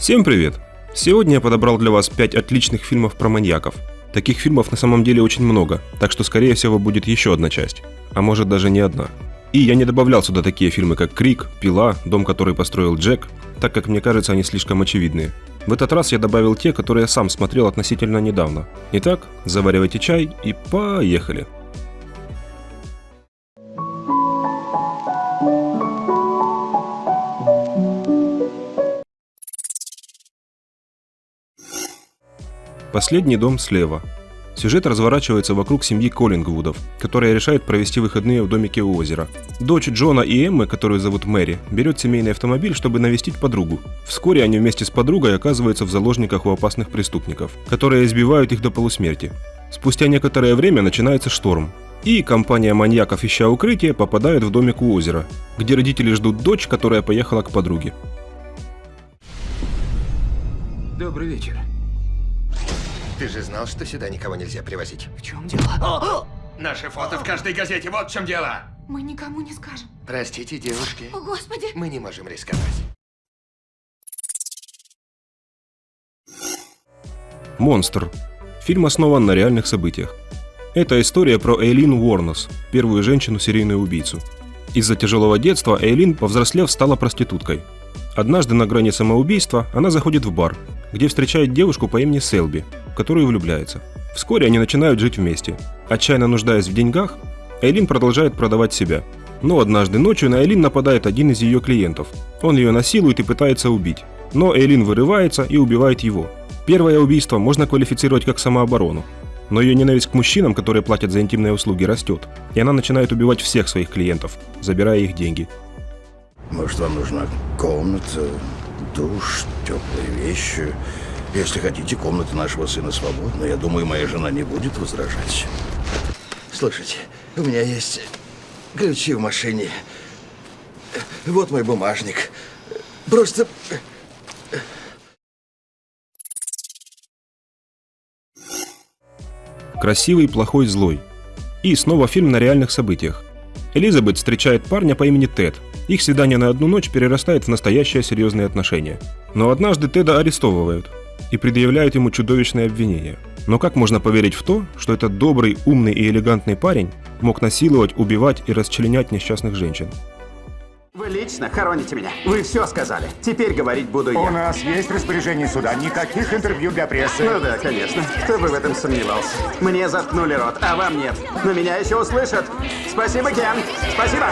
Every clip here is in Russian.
Всем привет! Сегодня я подобрал для вас 5 отличных фильмов про маньяков. Таких фильмов на самом деле очень много, так что скорее всего будет еще одна часть, а может даже не одна. И я не добавлял сюда такие фильмы как «Крик», «Пила», «Дом, который построил Джек», так как мне кажется они слишком очевидные. В этот раз я добавил те, которые я сам смотрел относительно недавно. Итак, заваривайте чай и поехали! Последний дом слева. Сюжет разворачивается вокруг семьи Коллингвудов, которая решает провести выходные в домике у озера. Дочь Джона и Эммы, которую зовут Мэри, берет семейный автомобиль, чтобы навестить подругу. Вскоре они вместе с подругой оказываются в заложниках у опасных преступников, которые избивают их до полусмерти. Спустя некоторое время начинается шторм, и компания маньяков, ища укрытие, попадает в домик у озера, где родители ждут дочь, которая поехала к подруге. Добрый вечер. Ты же знал, что сюда никого нельзя привозить. В чем дело? Наши фото в каждой газете, вот в чем дело. Мы никому не скажем. Простите, девушки, О, Господи! мы не можем рисковать. Монстр. Фильм основан на реальных событиях. Это история про Эйлин Уорнос, первую женщину-серийную убийцу. Из-за тяжелого детства Эйлин, повзрослев, стала проституткой. Однажды на грани самоубийства она заходит в бар, где встречает девушку по имени Селби, которую влюбляется. Вскоре они начинают жить вместе. Отчаянно нуждаясь в деньгах, Эйлин продолжает продавать себя. Но однажды ночью на Эйлин нападает один из ее клиентов. Он ее насилует и пытается убить. Но Эйлин вырывается и убивает его. Первое убийство можно квалифицировать как самооборону. Но ее ненависть к мужчинам, которые платят за интимные услуги, растет. И она начинает убивать всех своих клиентов, забирая их деньги. Может, вам нужна комната, душ, теплые вещи. Если хотите, комната нашего сына свободна. Я думаю, моя жена не будет возражать. Слушайте, у меня есть ключи в машине. Вот мой бумажник. Просто... Красивый, плохой, злой. И снова фильм на реальных событиях. Элизабет встречает парня по имени Тед. Их свидание на одну ночь перерастает в настоящие серьезные отношения. Но однажды Теда арестовывают и предъявляют ему чудовищные обвинения. Но как можно поверить в то, что этот добрый, умный и элегантный парень мог насиловать, убивать и расчленять несчастных женщин? Вы лично хороните меня. Вы все сказали. Теперь говорить буду У я. нас есть распоряжение суда. Никаких интервью для прессы. Ну да, конечно. Кто бы в этом сомневался. Мне заткнули рот, а вам нет. Но меня еще услышат. Спасибо, Кен. Спасибо.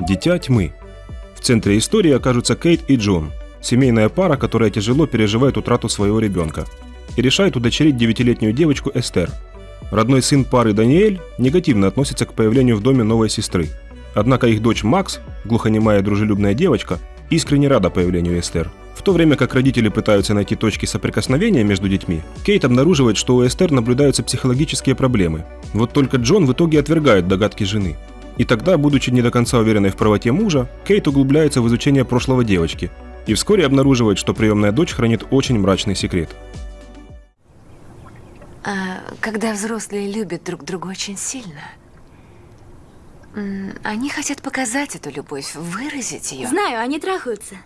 Дитя тьмы. Центре истории окажутся Кейт и Джон, семейная пара, которая тяжело переживает утрату своего ребенка и решает удочерить девятилетнюю девочку Эстер. Родной сын пары Даниэль негативно относится к появлению в доме новой сестры. Однако их дочь Макс, глухонемая дружелюбная девочка, искренне рада появлению Эстер. В то время как родители пытаются найти точки соприкосновения между детьми, Кейт обнаруживает, что у Эстер наблюдаются психологические проблемы. Вот только Джон в итоге отвергает догадки жены. И тогда, будучи не до конца уверенной в правоте мужа, Кейт углубляется в изучение прошлого девочки и вскоре обнаруживает, что приемная дочь хранит очень мрачный секрет. А, когда взрослые любят друг друга очень сильно, они хотят показать эту любовь, выразить ее. Знаю, они трахаются.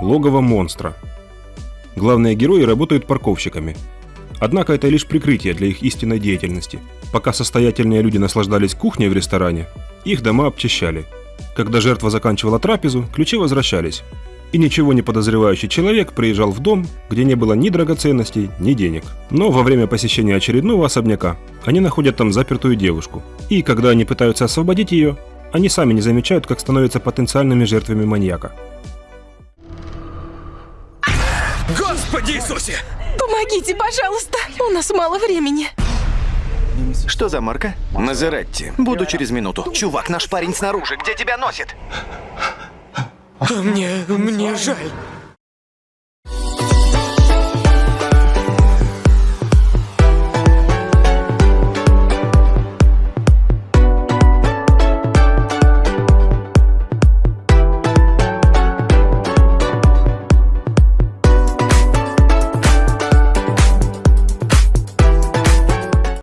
Логово монстра. Главные герои работают парковщиками. Однако это лишь прикрытие для их истинной деятельности. Пока состоятельные люди наслаждались кухней в ресторане, их дома обчищали. Когда жертва заканчивала трапезу, ключи возвращались. И ничего не подозревающий человек приезжал в дом, где не было ни драгоценностей, ни денег. Но во время посещения очередного особняка они находят там запертую девушку. И когда они пытаются освободить ее, они сами не замечают, как становятся потенциальными жертвами маньяка. Иисусе! Помогите, пожалуйста. У нас мало времени. Что за марка? Мазератти. Буду через минуту. Чувак, наш парень снаружи. Где тебя носит? Мне, мне жаль.